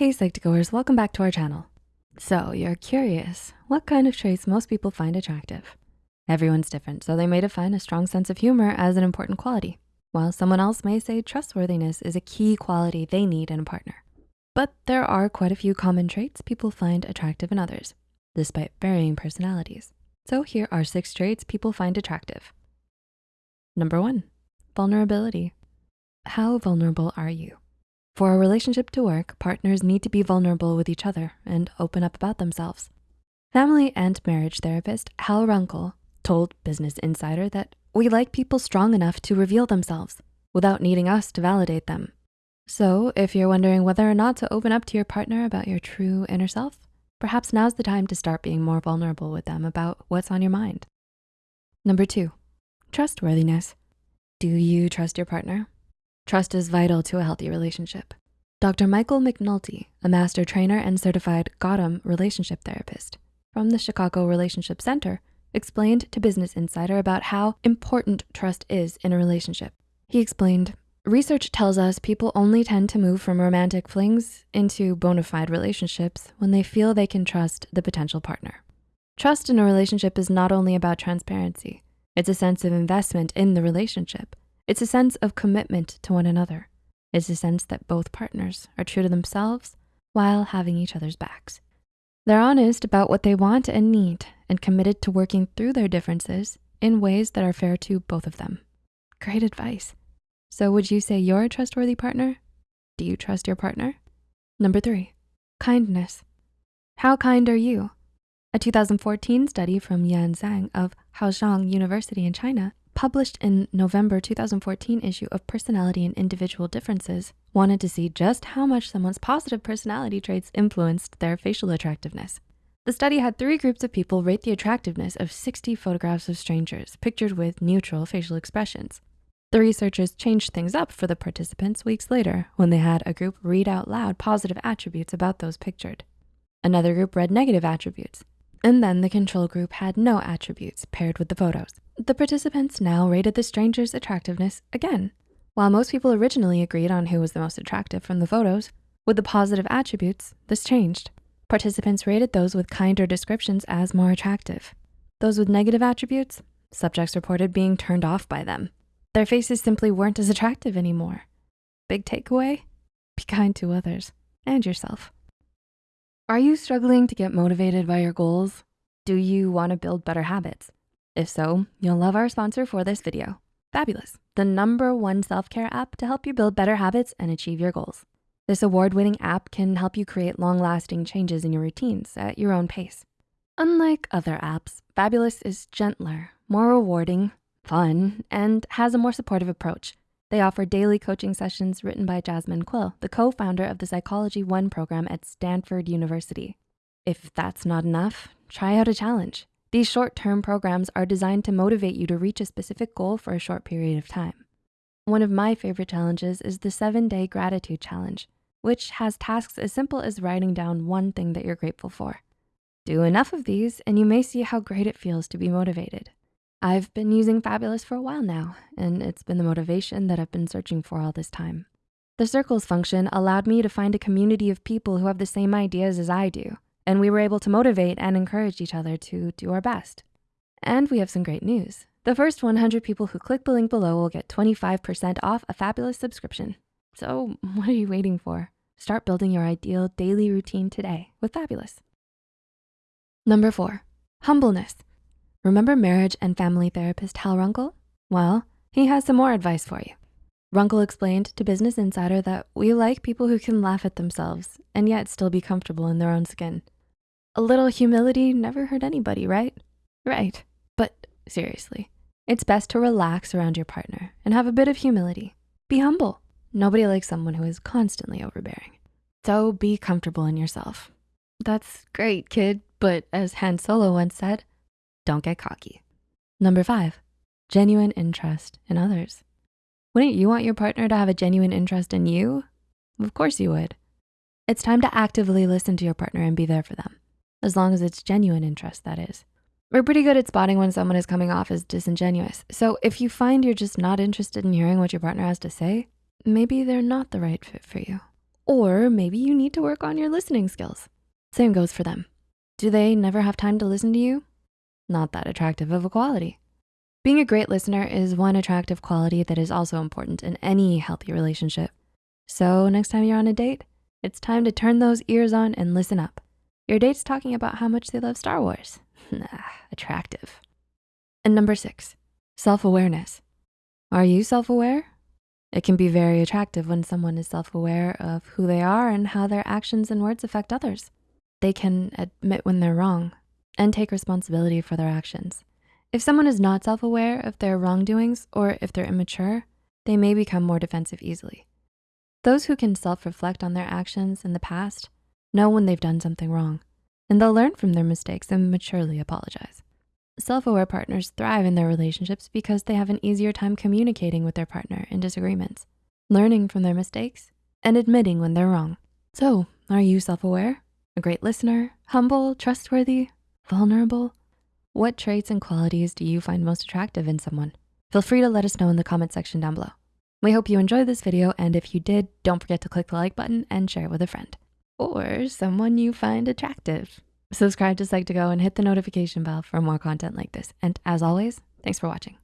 Hey Psych2Goers, welcome back to our channel. So you're curious, what kind of traits most people find attractive? Everyone's different, so they may define a strong sense of humor as an important quality, while someone else may say trustworthiness is a key quality they need in a partner. But there are quite a few common traits people find attractive in others, despite varying personalities. So here are six traits people find attractive. Number one, vulnerability. How vulnerable are you? For a relationship to work, partners need to be vulnerable with each other and open up about themselves. Family and marriage therapist Hal Runkel told Business Insider that we like people strong enough to reveal themselves without needing us to validate them. So if you're wondering whether or not to open up to your partner about your true inner self, perhaps now's the time to start being more vulnerable with them about what's on your mind. Number two, trustworthiness. Do you trust your partner? Trust is vital to a healthy relationship. Dr. Michael McNulty, a master trainer and certified Gottman relationship therapist from the Chicago Relationship Center, explained to Business Insider about how important trust is in a relationship. He explained, research tells us people only tend to move from romantic flings into bona fide relationships when they feel they can trust the potential partner. Trust in a relationship is not only about transparency, it's a sense of investment in the relationship. It's a sense of commitment to one another. It's a sense that both partners are true to themselves while having each other's backs. They're honest about what they want and need and committed to working through their differences in ways that are fair to both of them. Great advice. So would you say you're a trustworthy partner? Do you trust your partner? Number three, kindness. How kind are you? A 2014 study from Yan Zhang of Haoyang University in China published in November 2014 issue of Personality and Individual Differences, wanted to see just how much someone's positive personality traits influenced their facial attractiveness. The study had three groups of people rate the attractiveness of 60 photographs of strangers pictured with neutral facial expressions. The researchers changed things up for the participants weeks later when they had a group read out loud positive attributes about those pictured. Another group read negative attributes, and then the control group had no attributes paired with the photos. The participants now rated the stranger's attractiveness again. While most people originally agreed on who was the most attractive from the photos, with the positive attributes, this changed. Participants rated those with kinder descriptions as more attractive. Those with negative attributes, subjects reported being turned off by them. Their faces simply weren't as attractive anymore. Big takeaway, be kind to others and yourself. Are you struggling to get motivated by your goals? Do you wanna build better habits? If so, you'll love our sponsor for this video, Fabulous, the number one self-care app to help you build better habits and achieve your goals. This award-winning app can help you create long-lasting changes in your routines at your own pace. Unlike other apps, Fabulous is gentler, more rewarding, fun, and has a more supportive approach. They offer daily coaching sessions written by Jasmine Quill, the co-founder of the Psychology One program at Stanford University. If that's not enough, try out a challenge. These short-term programs are designed to motivate you to reach a specific goal for a short period of time. One of my favorite challenges is the seven day gratitude challenge, which has tasks as simple as writing down one thing that you're grateful for. Do enough of these and you may see how great it feels to be motivated. I've been using Fabulous for a while now, and it's been the motivation that I've been searching for all this time. The circles function allowed me to find a community of people who have the same ideas as I do, and we were able to motivate and encourage each other to do our best. And we have some great news. The first 100 people who click the link below will get 25% off a Fabulous subscription. So what are you waiting for? Start building your ideal daily routine today with Fabulous. Number four, humbleness. Remember marriage and family therapist Hal Runkel? Well, he has some more advice for you. Runkel explained to Business Insider that we like people who can laugh at themselves and yet still be comfortable in their own skin. A little humility never hurt anybody, right? Right, but seriously, it's best to relax around your partner and have a bit of humility. Be humble. Nobody likes someone who is constantly overbearing. So be comfortable in yourself. That's great, kid, but as Han Solo once said, don't get cocky. Number five, genuine interest in others. Wouldn't you want your partner to have a genuine interest in you? Of course you would. It's time to actively listen to your partner and be there for them, as long as it's genuine interest, that is. We're pretty good at spotting when someone is coming off as disingenuous. So if you find you're just not interested in hearing what your partner has to say, maybe they're not the right fit for you. Or maybe you need to work on your listening skills. Same goes for them. Do they never have time to listen to you? Not that attractive of a quality. Being a great listener is one attractive quality that is also important in any healthy relationship. So next time you're on a date, it's time to turn those ears on and listen up. Your date's talking about how much they love Star Wars. Nah, attractive. And number six, self-awareness. Are you self-aware? It can be very attractive when someone is self-aware of who they are and how their actions and words affect others. They can admit when they're wrong and take responsibility for their actions. If someone is not self-aware of their wrongdoings or if they're immature, they may become more defensive easily. Those who can self-reflect on their actions in the past know when they've done something wrong, and they'll learn from their mistakes and maturely apologize. Self-aware partners thrive in their relationships because they have an easier time communicating with their partner in disagreements, learning from their mistakes, and admitting when they're wrong. So are you self-aware? A great listener, humble, trustworthy, vulnerable? What traits and qualities do you find most attractive in someone? Feel free to let us know in the comment section down below. We hope you enjoyed this video, and if you did, don't forget to click the like button and share it with a friend or someone you find attractive. Subscribe to Psych2Go and hit the notification bell for more content like this. And as always, thanks for watching.